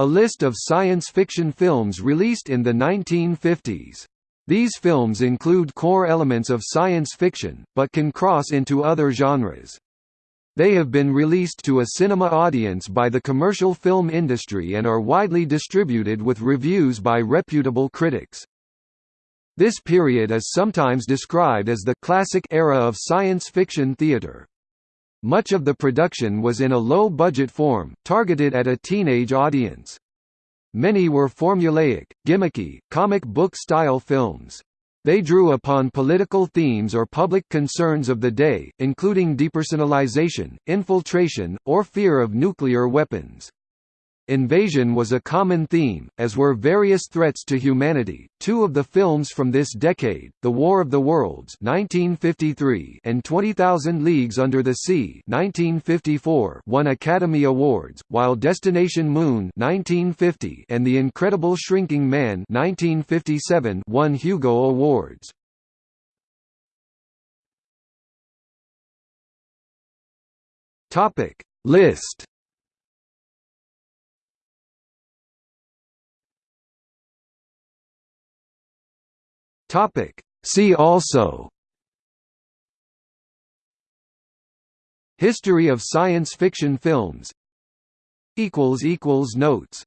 A list of science fiction films released in the 1950s. These films include core elements of science fiction, but can cross into other genres. They have been released to a cinema audience by the commercial film industry and are widely distributed with reviews by reputable critics. This period is sometimes described as the classic era of science fiction theater. Much of the production was in a low-budget form, targeted at a teenage audience. Many were formulaic, gimmicky, comic book-style films. They drew upon political themes or public concerns of the day, including depersonalization, infiltration, or fear of nuclear weapons. Invasion was a common theme, as were various threats to humanity. Two of the films from this decade, The War of the Worlds (1953) and 20,000 Leagues Under the Sea (1954), won Academy Awards, while Destination Moon (1950) and The Incredible Shrinking Man (1957) won Hugo Awards. Topic List Topic. See also. History of science fiction films. Notes